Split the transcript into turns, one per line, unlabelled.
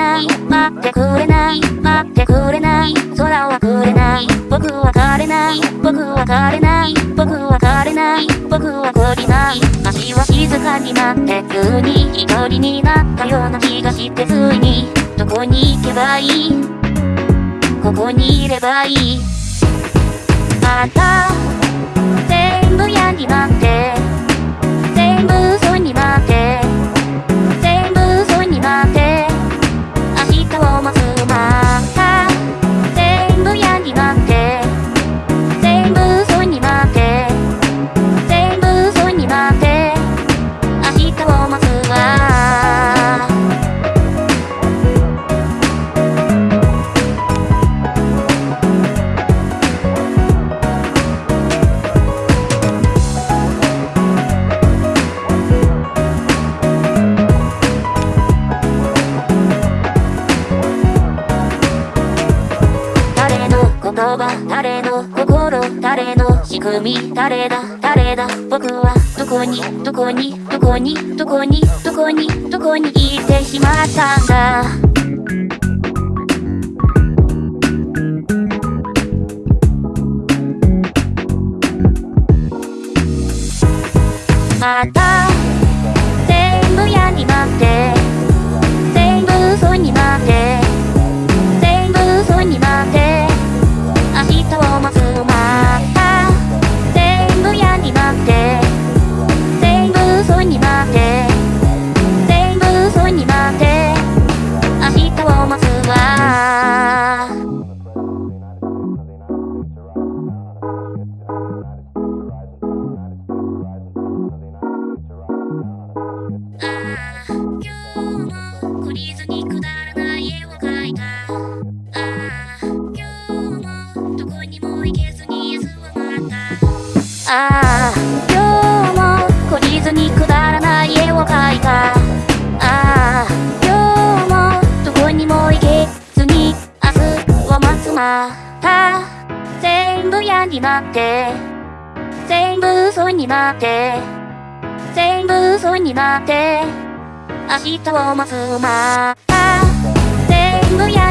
ない待ってくれない待ってくれない。空はくれない。僕は枯れない。僕は枯れない。僕は枯れない。僕は懲りない。足は静かになって急に一人になったような気がしてついに。どこに行けばいい？ここにいればいい？また言葉誰の心誰の仕組み誰だ誰だ？僕はどこにどこにどこにどこにどこにどこに行ってしまったんだ？また全部嫌になって絵を描いたああ今日もどこにも行けずに休まった。ああ今日も懲りずにくだらない絵を描いた。ああ今日もどこにも行けずに明日を待つまた。全部嫌になって。全部嘘になって。全部嘘になって明日を待つまた全部嫌になって